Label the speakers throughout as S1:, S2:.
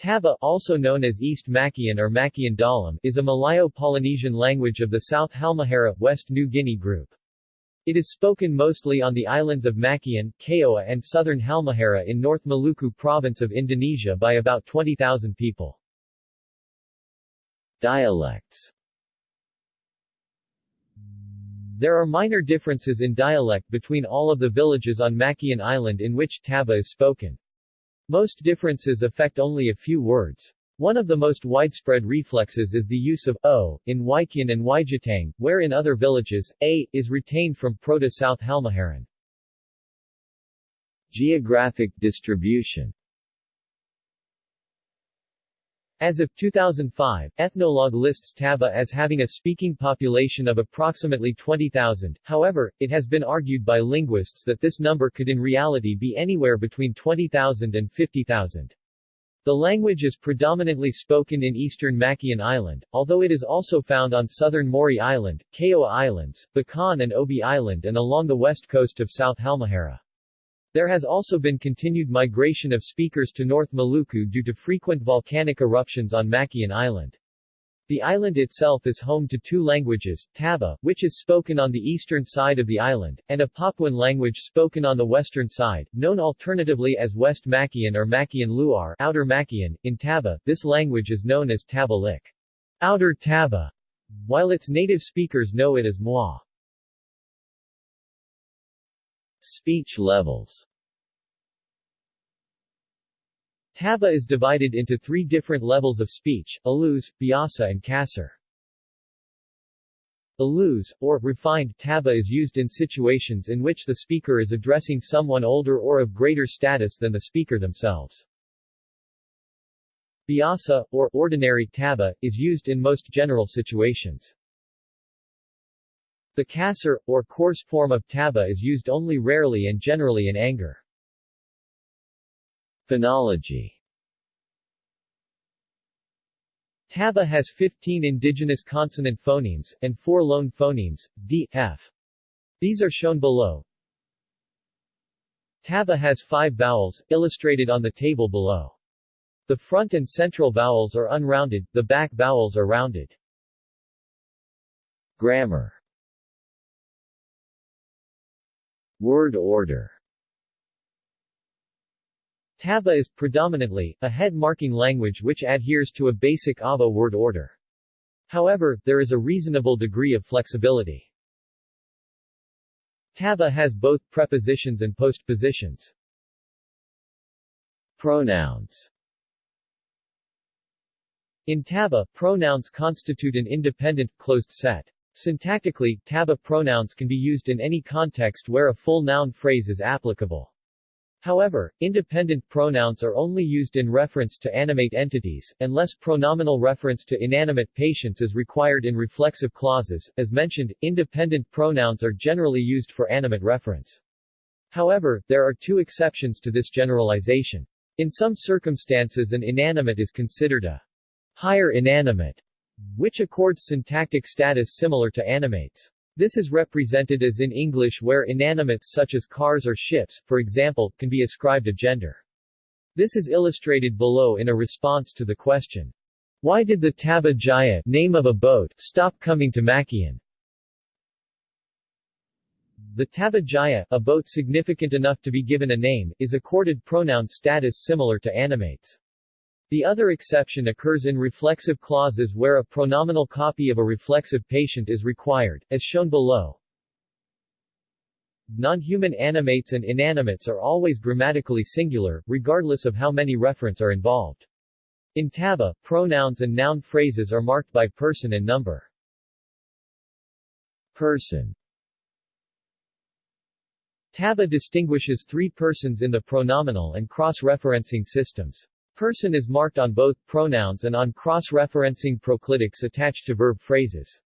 S1: Taba also known as East Makian or Makian Dalam is a Malayo-Polynesian language of the South Halmahera, West New Guinea group. It is spoken mostly on the islands of Makian, Kayoa and southern Halmahera in North Maluku province of Indonesia by about 20,000 people. Dialects There are minor differences in dialect between all of the villages on Makian Island in which Taba is spoken. Most differences affect only a few words. One of the most widespread reflexes is the use of o in Waikian and Waijatang, where in other villages, a is retained from Proto-South Halmaharan. Geographic distribution as of 2005, Ethnologue lists Taba as having a speaking population of approximately 20,000, however, it has been argued by linguists that this number could in reality be anywhere between 20,000 and 50,000. The language is predominantly spoken in eastern Makian Island, although it is also found on southern Maury Island, Kayoa Islands, Bacan and Obi Island and along the west coast of South Halmahera. There has also been continued migration of speakers to North Maluku due to frequent volcanic eruptions on Makian Island. The island itself is home to two languages, Taba, which is spoken on the eastern side of the island, and a Papuan language spoken on the western side, known alternatively as West Makian or Makian Luar Outer Makian. In Taba, this language is known as Tabalik. Outer Taba, while its native speakers know it as Mwa. Speech levels Taba is divided into three different levels of speech, alus, biasa and kasar. Alus, or refined Taba is used in situations in which the speaker is addressing someone older or of greater status than the speaker themselves. Biasa, or ordinary Taba, is used in most general situations. The kasar, or coarse form of taba is used only rarely and generally in anger. Phonology Taba has 15 indigenous consonant phonemes, and 4 loan phonemes, d, f. These are shown below. Taba has 5 vowels, illustrated on the table below. The front and central vowels are unrounded, the back vowels are rounded. Grammar Word order Taba is, predominantly, a head-marking language which adheres to a basic AVO word order. However, there is a reasonable degree of flexibility. Taba has both prepositions and postpositions. Pronouns In Taba, pronouns constitute an independent, closed set. Syntactically, Taba pronouns can be used in any context where a full noun phrase is applicable. However, independent pronouns are only used in reference to animate entities, unless pronominal reference to inanimate patients is required in reflexive clauses. As mentioned, independent pronouns are generally used for animate reference. However, there are two exceptions to this generalization. In some circumstances an inanimate is considered a higher inanimate which accords syntactic status similar to animates. This is represented as in English where inanimates such as cars or ships, for example, can be ascribed a gender. This is illustrated below in a response to the question, Why did the Taba Jaya name of a boat stop coming to Makian? The Taba Jaya, a boat significant enough to be given a name, is accorded pronoun status similar to animates. The other exception occurs in reflexive clauses where a pronominal copy of a reflexive patient is required, as shown below. Non-human animates and inanimates are always grammatically singular, regardless of how many referents are involved. In Taba, pronouns and noun phrases are marked by person and number. Person Taba distinguishes three persons in the pronominal and cross-referencing systems. Person is marked on both pronouns and on cross-referencing proclitics attached to verb phrases.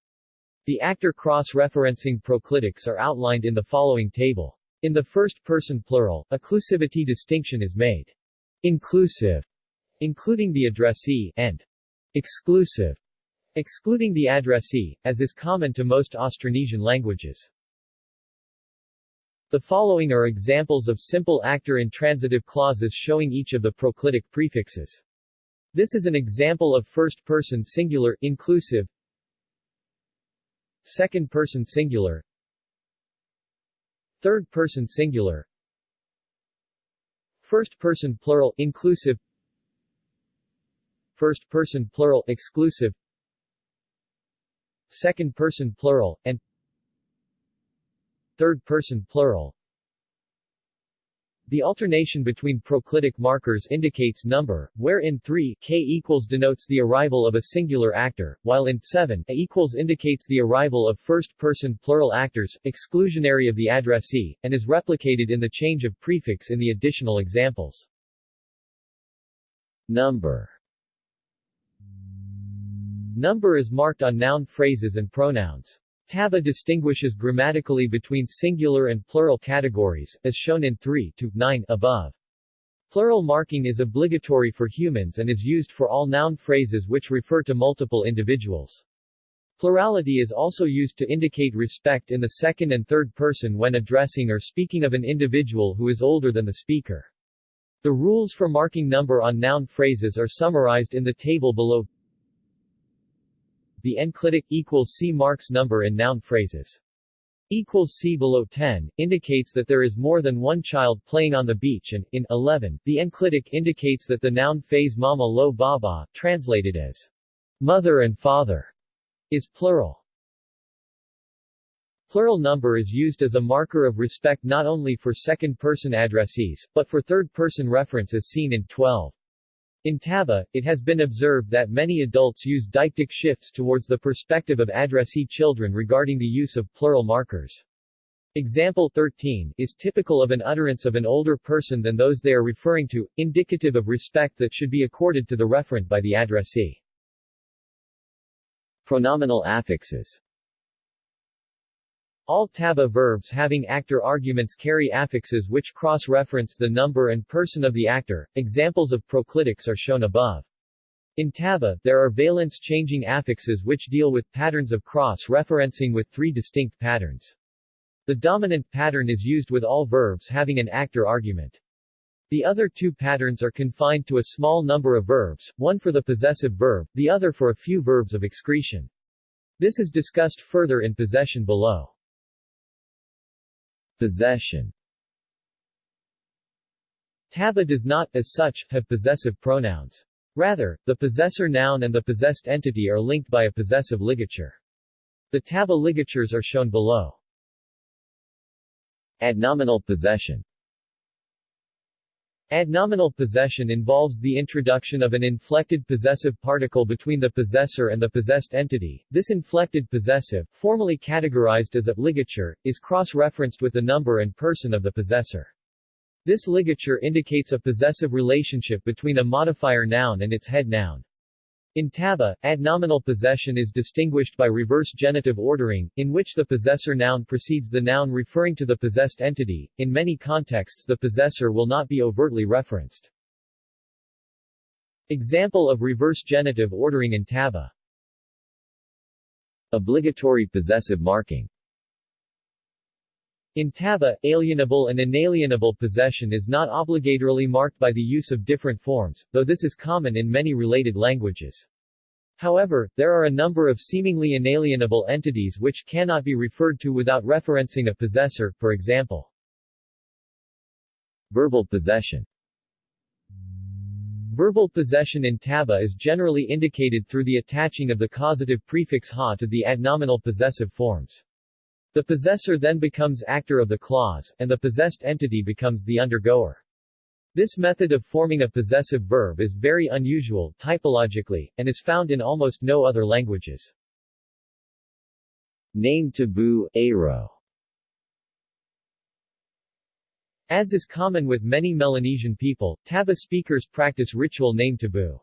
S1: The actor cross-referencing proclitics are outlined in the following table. In the first-person plural, a clusivity distinction is made. Inclusive, including the addressee, and exclusive, excluding the addressee, as is common to most Austronesian languages. The following are examples of simple actor intransitive clauses showing each of the proclitic prefixes. This is an example of first-person singular, inclusive. Second-person singular. Third-person singular. First-person plural, inclusive. First-person plural, exclusive. Second-person plural, and third-person plural. The alternation between proclitic markers indicates number, where in 3 k equals denotes the arrival of a singular actor, while in 7 a equals indicates the arrival of first-person plural actors, exclusionary of the addressee, and is replicated in the change of prefix in the additional examples. Number Number is marked on noun phrases and pronouns. Taba distinguishes grammatically between singular and plural categories, as shown in 3 to 9 above. Plural marking is obligatory for humans and is used for all noun phrases which refer to multiple individuals. Plurality is also used to indicate respect in the second and third person when addressing or speaking of an individual who is older than the speaker. The rules for marking number on noun phrases are summarized in the table below the enclitic equals C marks number in noun phrases. Equals C below 10, indicates that there is more than one child playing on the beach and, in 11, the enclitic indicates that the noun phrase mama lo baba, translated as mother and father, is plural. Plural number is used as a marker of respect not only for second-person addressees, but for third-person reference as seen in 12. In Taba, it has been observed that many adults use deictic shifts towards the perspective of addressee children regarding the use of plural markers. Example 13 is typical of an utterance of an older person than those they are referring to, indicative of respect that should be accorded to the referent by the addressee. Pronominal affixes all Taba verbs having actor arguments carry affixes which cross-reference the number and person of the actor. Examples of proclitics are shown above. In Taba, there are valence-changing affixes which deal with patterns of cross-referencing with three distinct patterns. The dominant pattern is used with all verbs having an actor argument. The other two patterns are confined to a small number of verbs, one for the possessive verb, the other for a few verbs of excretion. This is discussed further in possession below. Possession Taba does not, as such, have possessive pronouns. Rather, the possessor noun and the possessed entity are linked by a possessive ligature. The Taba ligatures are shown below. Adnominal possession Adnominal possession involves the introduction of an inflected possessive particle between the possessor and the possessed entity. This inflected possessive, formally categorized as a ligature, is cross-referenced with the number and person of the possessor. This ligature indicates a possessive relationship between a modifier noun and its head noun. In Taba, adnominal possession is distinguished by reverse genitive ordering, in which the possessor noun precedes the noun referring to the possessed entity. In many contexts the possessor will not be overtly referenced. Example of reverse genitive ordering in Taba Obligatory possessive marking in Taba, alienable and inalienable possession is not obligatorily marked by the use of different forms, though this is common in many related languages. However, there are a number of seemingly inalienable entities which cannot be referred to without referencing a possessor, for example. Verbal possession Verbal possession in Taba is generally indicated through the attaching of the causative prefix ha to the adnominal possessive forms. The possessor then becomes actor of the clause, and the possessed entity becomes the undergoer. This method of forming a possessive verb is very unusual, typologically, and is found in almost no other languages. Name taboo, Aro As is common with many Melanesian people, Taba speakers practice ritual name taboo.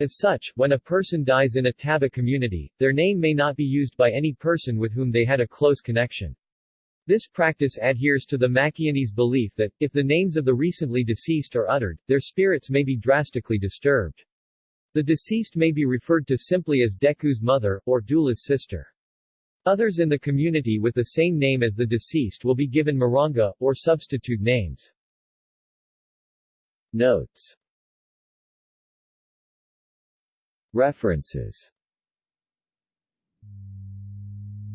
S1: As such, when a person dies in a Taba community, their name may not be used by any person with whom they had a close connection. This practice adheres to the Makianese belief that, if the names of the recently deceased are uttered, their spirits may be drastically disturbed. The deceased may be referred to simply as Deku's mother, or Dula's sister. Others in the community with the same name as the deceased will be given Maranga, or substitute names. Notes References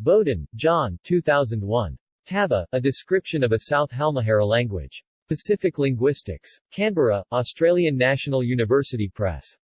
S1: Bowden, John 2001. Taba, A Description of a South Halmahera Language. Pacific Linguistics. Canberra, Australian National University Press.